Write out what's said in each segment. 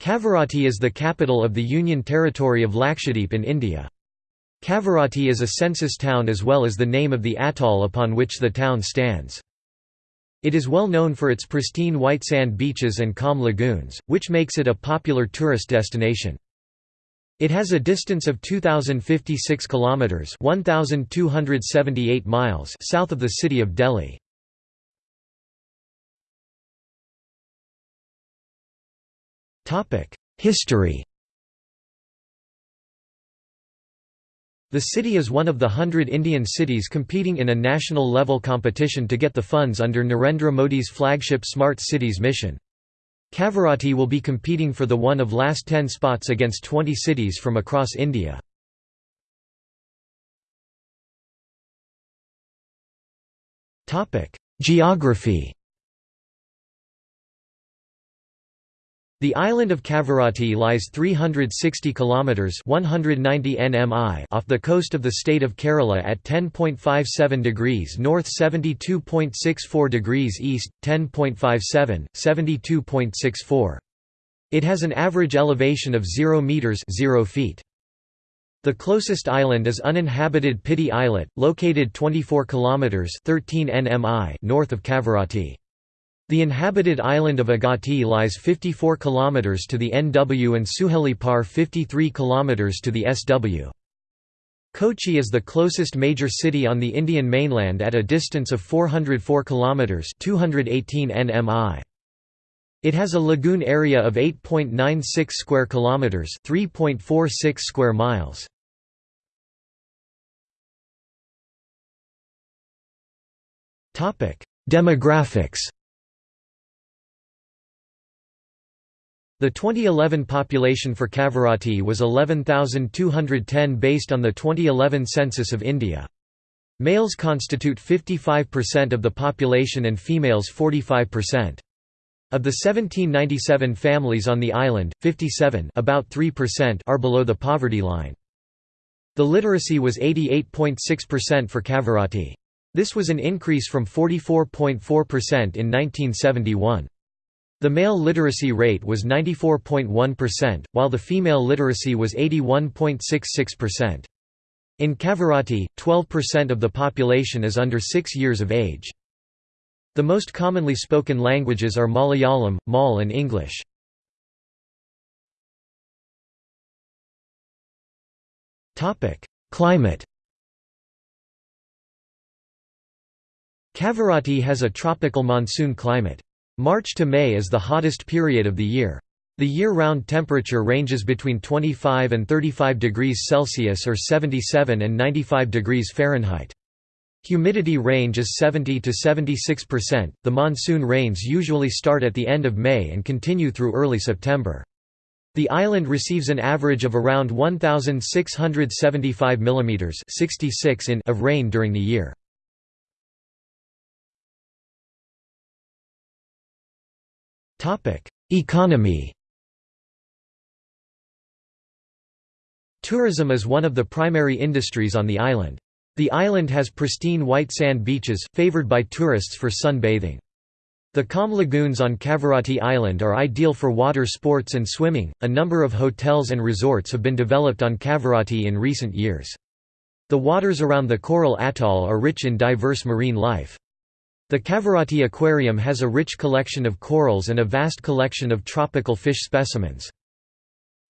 Kavaratti is the capital of the Union Territory of Lakshadweep in India. Kavaratti is a census town as well as the name of the atoll upon which the town stands. It is well known for its pristine white sand beaches and calm lagoons, which makes it a popular tourist destination. It has a distance of 2056 kilometers, 1278 miles south of the city of Delhi. History The city is one of the hundred Indian cities competing in a national-level competition to get the funds under Narendra Modi's flagship Smart Cities mission. Kavaratti will be competing for the one of last ten spots against 20 cities from across India. Geography The island of Kavaratti lies 360 kilometers (190 nmi) off the coast of the state of Kerala at 10.57 degrees north, 72.64 degrees east, 10.57, 72.64. It has an average elevation of 0 meters (0 feet). The closest island is uninhabited Piti Islet, located 24 kilometers (13 nmi) north of Kavaratti. The inhabited island of Agatti lies 54 km to the NW and Suheli Par 53 km to the SW. Kochi is the closest major city on the Indian mainland at a distance of 404 km 218 nmi. It has a lagoon area of 8.96 square kilometers, 3.46 square miles. Topic: Demographics The 2011 population for Kavaratti was 11,210 based on the 2011 census of India. Males constitute 55% of the population and females 45%. Of the 1797 families on the island, 57 about 3% are below the poverty line. The literacy was 88.6% for Kavaratti. This was an increase from 44.4% in 1971. The male literacy rate was 94.1%, while the female literacy was 81.66%. In Kavaratti, 12% of the population is under 6 years of age. The most commonly spoken languages are Malayalam, Mal and English. Climate Kavaratti has a tropical monsoon climate. March to May is the hottest period of the year. The year-round temperature ranges between 25 and 35 degrees Celsius or 77 and 95 degrees Fahrenheit. Humidity range is 70 to 76%. The monsoon rains usually start at the end of May and continue through early September. The island receives an average of around 1675 mm 66 in of rain during the year. Topic: Economy. Tourism is one of the primary industries on the island. The island has pristine white sand beaches, favored by tourists for sunbathing. The calm lagoons on Kavaratti Island are ideal for water sports and swimming. A number of hotels and resorts have been developed on Kavaratti in recent years. The waters around the coral atoll are rich in diverse marine life. The Kavaratti Aquarium has a rich collection of corals and a vast collection of tropical fish specimens.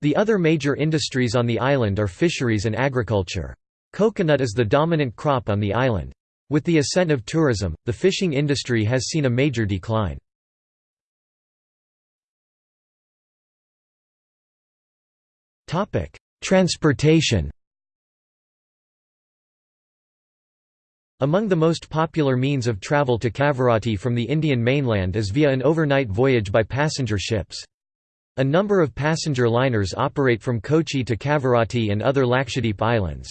The other major industries on the island are fisheries and agriculture. Coconut is the dominant crop on the island. With the ascent of tourism, the fishing industry has seen a major decline. Transportation Among the most popular means of travel to Kavaratti from the Indian mainland is via an overnight voyage by passenger ships. A number of passenger liners operate from Kochi to Kavaratti and other Lakshadweep islands.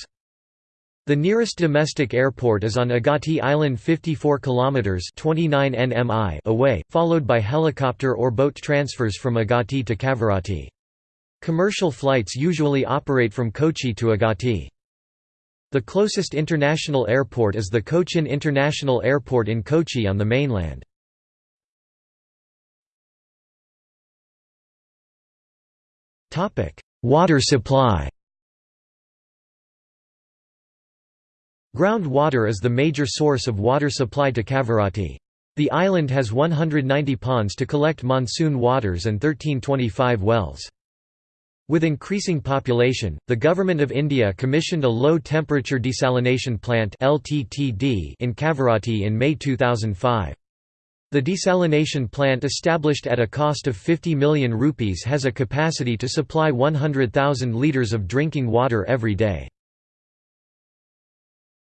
The nearest domestic airport is on Agatti Island 54 km 29 nmi away, followed by helicopter or boat transfers from Agatti to Kavaratti. Commercial flights usually operate from Kochi to Agatti. The closest international airport is the Cochin International Airport in Kochi on the mainland. Water supply Groundwater is the major source of water supply to Kavaratti. The island has 190 ponds to collect monsoon waters and 1325 wells. With increasing population, the Government of India commissioned a low-temperature desalination plant in Kavaratti in May 2005. The desalination plant established at a cost of 50 million rupees has a capacity to supply 100,000 litres of drinking water every day.